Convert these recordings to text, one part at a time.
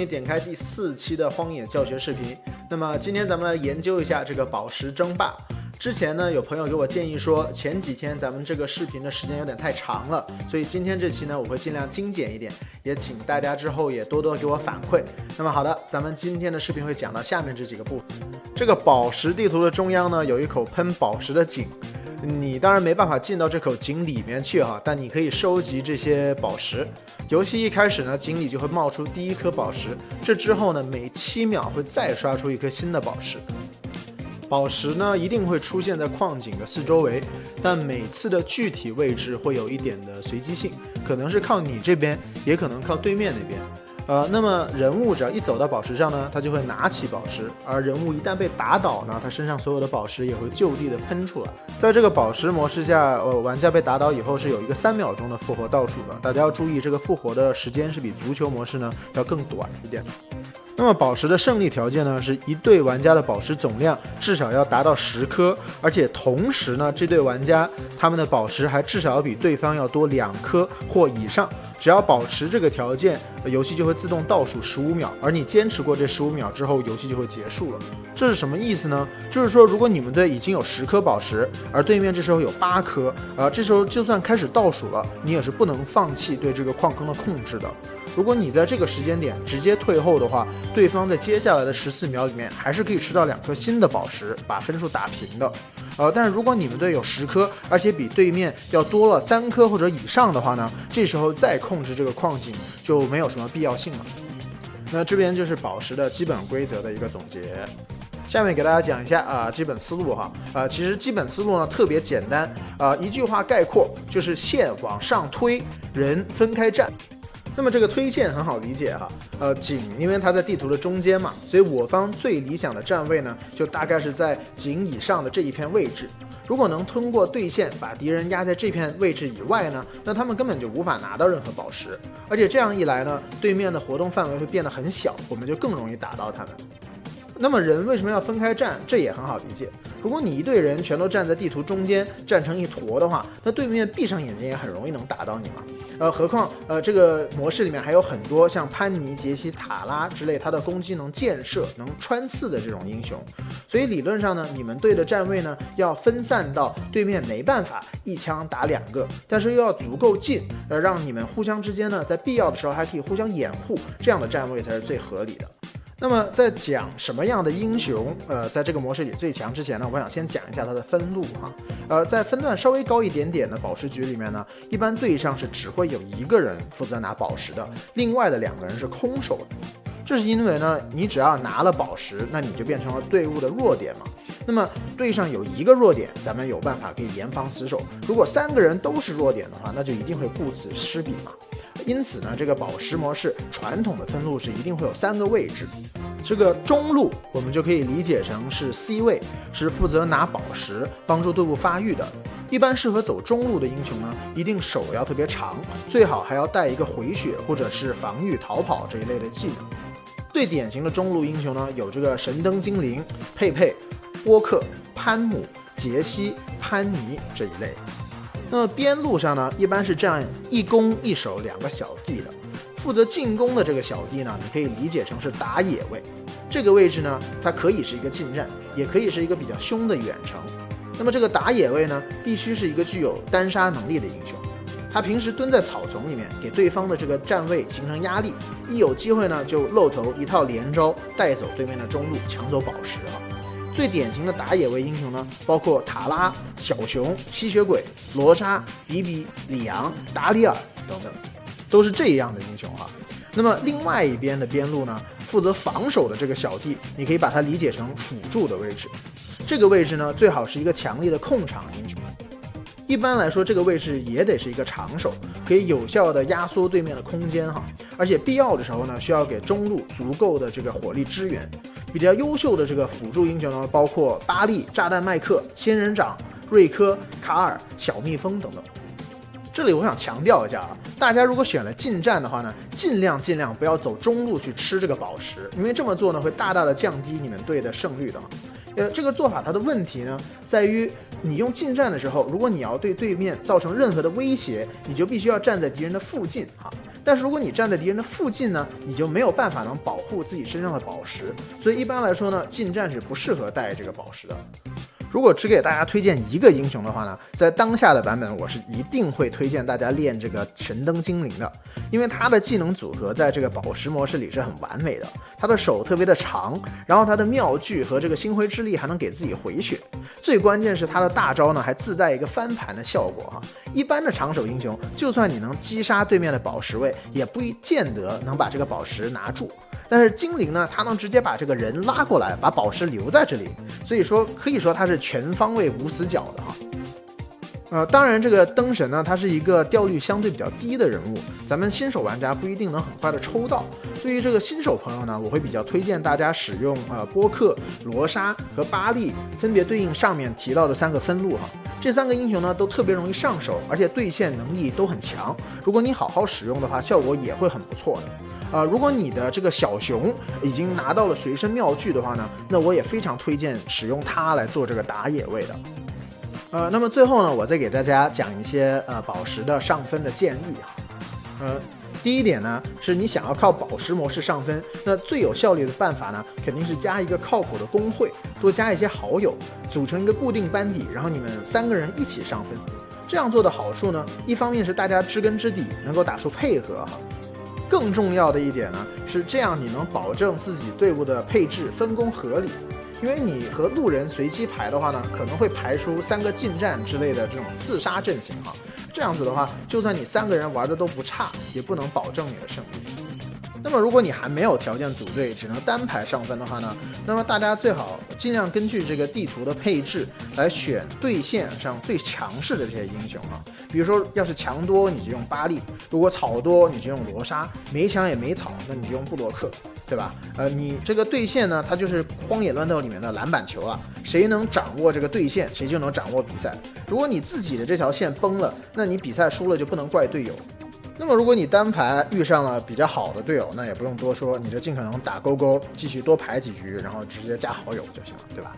你点开第四期的荒野教学视频。那么今天咱们来研究一下这个宝石争霸。之前呢，有朋友给我建议说，前几天咱们这个视频的时间有点太长了，所以今天这期呢，我会尽量精简一点，也请大家之后也多多给我反馈。那么好的，咱们今天的视频会讲到下面这几个部分。这个宝石地图的中央呢，有一口喷宝石的井。你当然没办法进到这口井里面去哈，但你可以收集这些宝石。游戏一开始呢，井里就会冒出第一颗宝石，这之后呢，每七秒会再刷出一颗新的宝石。宝石呢，一定会出现在矿井的四周围，但每次的具体位置会有一点的随机性，可能是靠你这边，也可能靠对面那边。呃，那么人物只要一走到宝石上呢，他就会拿起宝石；而人物一旦被打倒呢，他身上所有的宝石也会就地的喷出来。在这个宝石模式下，呃，玩家被打倒以后是有一个三秒钟的复活倒数的。大家要注意，这个复活的时间是比足球模式呢要更短一点。那么宝石的胜利条件呢，是一队玩家的宝石总量至少要达到十颗，而且同时呢，这对玩家他们的宝石还至少要比对方要多两颗或以上。只要保持这个条件，游戏就会自动倒数十五秒，而你坚持过这十五秒之后，游戏就会结束了。这是什么意思呢？就是说，如果你们队已经有十颗宝石，而对面这时候有八颗，呃，这时候就算开始倒数了，你也是不能放弃对这个矿坑的控制的。如果你在这个时间点直接退后的话，对方在接下来的十四秒里面还是可以吃到两颗新的宝石，把分数打平的。呃，但是如果你们队有十颗，而且比对面要多了三颗或者以上的话呢，这时候再控制这个矿井就没有什么必要性了。那这边就是宝石的基本规则的一个总结。下面给大家讲一下啊，基本思路哈。呃，其实基本思路呢特别简单啊，一句话概括就是线往上推，人分开站。那么这个推线很好理解哈，呃，井因为它在地图的中间嘛，所以我方最理想的站位呢，就大概是在井以上的这一片位置。如果能通过对线把敌人压在这片位置以外呢，那他们根本就无法拿到任何宝石，而且这样一来呢，对面的活动范围会变得很小，我们就更容易打到他们。那么人为什么要分开站？这也很好理解。如果你一队人全都站在地图中间，站成一坨的话，那对面闭上眼睛也很容易能打到你嘛。呃，何况呃这个模式里面还有很多像潘尼、杰西、塔拉之类，他的攻击能箭射、能穿刺的这种英雄。所以理论上呢，你们队的站位呢要分散到对面没办法一枪打两个，但是又要足够近，呃，让你们互相之间呢在必要的时候还可以互相掩护，这样的站位才是最合理的。那么在讲什么样的英雄，呃，在这个模式里最强之前呢，我想先讲一下它的分路哈。呃，在分段稍微高一点点的宝石局里面呢，一般队上是只会有一个人负责拿宝石的，另外的两个人是空手的。这是因为呢，你只要拿了宝石，那你就变成了队伍的弱点嘛。那么队上有一个弱点，咱们有办法可以严防死守。如果三个人都是弱点的话，那就一定会顾此失彼嘛。因此呢，这个宝石模式传统的分路是一定会有三个位置。这个中路我们就可以理解成是 C 位，是负责拿宝石帮助队伍发育的。一般适合走中路的英雄呢，一定手要特别长，最好还要带一个回血或者是防御逃跑这一类的技能。最典型的中路英雄呢，有这个神灯精灵、佩佩、波克、潘姆、杰西、潘尼这一类。那么边路上呢，一般是这样一攻一守两个小弟的，负责进攻的这个小弟呢，你可以理解成是打野位。这个位置呢，它可以是一个近战，也可以是一个比较凶的远程。那么这个打野位呢，必须是一个具有单杀能力的英雄，他平时蹲在草丛里面，给对方的这个站位形成压力，一有机会呢，就露头一套连招带走对面的中路，抢走宝石了。最典型的打野位英雄呢，包括塔拉、小熊、吸血鬼、罗莎、比比、里昂、达里尔等等，都是这样的英雄哈。那么另外一边的边路呢，负责防守的这个小弟，你可以把它理解成辅助的位置。这个位置呢，最好是一个强力的控场英雄。一般来说，这个位置也得是一个长手，可以有效的压缩对面的空间哈。而且必要的时候呢，需要给中路足够的这个火力支援。比较优秀的这个辅助英雄呢，包括巴利、炸弹麦克、仙人掌、瑞科、卡尔、小蜜蜂等等。这里我想强调一下啊，大家如果选了近战的话呢，尽量尽量不要走中路去吃这个宝石，因为这么做呢会大大的降低你们队的胜率的。呃，这个做法它的问题呢，在于你用近战的时候，如果你要对对面造成任何的威胁，你就必须要站在敌人的附近啊。但是如果你站在敌人的附近呢，你就没有办法能保护自己身上的宝石。所以一般来说呢，近战是不适合带这个宝石的。如果只给大家推荐一个英雄的话呢，在当下的版本，我是一定会推荐大家练这个神灯精灵的，因为他的技能组合在这个宝石模式里是很完美的。他的手特别的长，然后他的妙句和这个星辉之力还能给自己回血，最关键是他的大招呢还自带一个翻盘的效果哈。一般的长手英雄，就算你能击杀对面的宝石位，也不见得能把这个宝石拿住。但是精灵呢，它能直接把这个人拉过来，把宝石留在这里，所以说可以说它是全方位无死角的哈。呃，当然这个灯神呢，它是一个掉率相对比较低的人物，咱们新手玩家不一定能很快的抽到。对于这个新手朋友呢，我会比较推荐大家使用呃波克、罗莎和巴利，分别对应上面提到的三个分路哈。这三个英雄呢都特别容易上手，而且对线能力都很强。如果你好好使用的话，效果也会很不错的。啊，如果你的这个小熊已经拿到了随身妙具的话呢，那我也非常推荐使用它来做这个打野位的。呃，那么最后呢，我再给大家讲一些呃宝石的上分的建议哈。呃，第一点呢，是你想要靠宝石模式上分，那最有效率的办法呢，肯定是加一个靠谱的工会，多加一些好友，组成一个固定班底，然后你们三个人一起上分。这样做的好处呢，一方面是大家知根知底，能够打出配合哈。更重要的一点呢，是这样你能保证自己队伍的配置分工合理，因为你和路人随机排的话呢，可能会排出三个近战之类的这种自杀阵型哈，这样子的话，就算你三个人玩的都不差，也不能保证你的胜利。那么，如果你还没有条件组队，只能单排上分的话呢？那么大家最好尽量根据这个地图的配置来选对线上最强势的这些英雄啊。比如说，要是强多，你就用巴利；如果草多，你就用罗莎；没强也没草，那你就用布洛克，对吧？呃，你这个对线呢，它就是荒野乱斗里面的篮板球啊，谁能掌握这个对线，谁就能掌握比赛。如果你自己的这条线崩了，那你比赛输了就不能怪队友。那么，如果你单排遇上了比较好的队友，那也不用多说，你就尽可能打勾勾，继续多排几局，然后直接加好友就行了，对吧？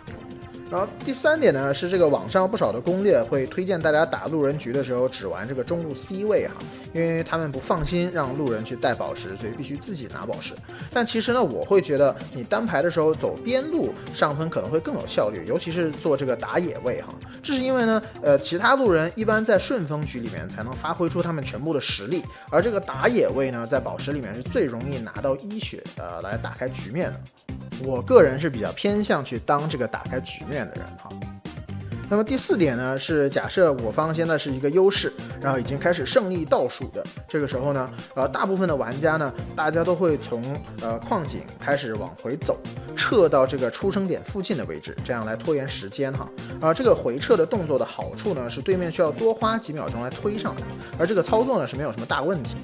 然后第三点呢，是这个网上不少的攻略会推荐大家打路人局的时候只玩这个中路 C 位哈，因为他们不放心让路人去带宝石，所以必须自己拿宝石。但其实呢，我会觉得你单排的时候走边路上分可能会更有效率，尤其是做这个打野位哈。这是因为呢，呃，其他路人一般在顺风局里面才能发挥出他们全部的实力，而这个打野位呢，在宝石里面是最容易拿到一血的来打开局面的。我个人是比较偏向去当这个打开局面的人哈。那么第四点呢，是假设我方现在是一个优势，然后已经开始胜利倒数的这个时候呢，呃，大部分的玩家呢，大家都会从呃矿井开始往回走，撤到这个出生点附近的位置，这样来拖延时间哈。啊，这个回撤的动作的好处呢，是对面需要多花几秒钟来推上来，而这个操作呢是没有什么大问题。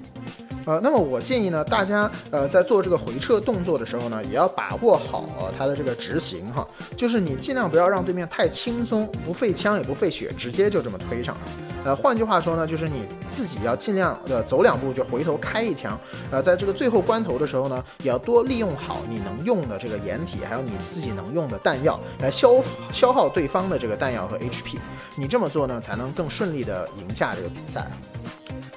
呃，那么我建议呢，大家呃在做这个回撤动作的时候呢，也要把握好它的这个执行哈，就是你尽量不要让对面太轻松，不费枪也不费血，直接就这么推上。呃，换句话说呢，就是你自己要尽量的走两步就回头开一枪。呃，在这个最后关头的时候呢，也要多利用好你能用的这个掩体，还有你自己能用的弹药来消消耗对方的这个弹药和 HP。你这么做呢，才能更顺利的赢下这个比赛。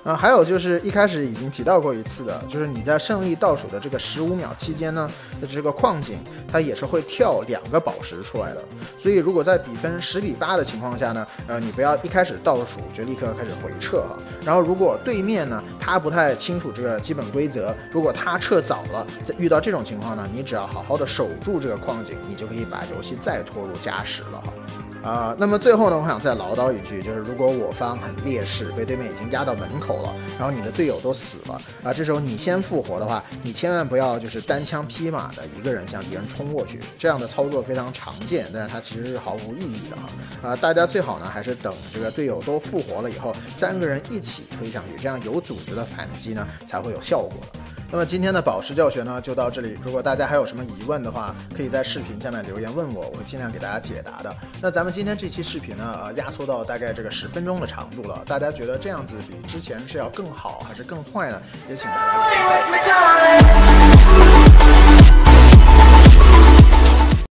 啊，还有就是一开始已经提到过一次的，就是你在胜利倒数的这个十五秒期间呢，的这个矿井它也是会跳两个宝石出来的。所以如果在比分十比八的情况下呢，呃，你不要一开始倒数就立刻开始回撤哈。然后如果对面呢他不太清楚这个基本规则，如果他撤早了，在遇到这种情况呢，你只要好好的守住这个矿井，你就可以把游戏再拖入加时了哈。啊，那么最后呢，我想再唠叨一句，就是如果我方很劣势，被对面已经压到门口了，然后你的队友都死了，啊，这时候你先复活的话，你千万不要就是单枪匹马的一个人向敌人冲过去，这样的操作非常常见，但是它其实是毫无意义的哈。啊，大家最好呢还是等这个队友都复活了以后，三个人一起推上去，这样有组织的反击呢才会有效果的。那么今天的宝石教学呢就到这里。如果大家还有什么疑问的话，可以在视频下面留言问我，我会尽量给大家解答的。那咱们今天这期视频呢，呃，压缩到大概这个十分钟的长度了。大家觉得这样子比之前是要更好还是更坏呢？也请大家。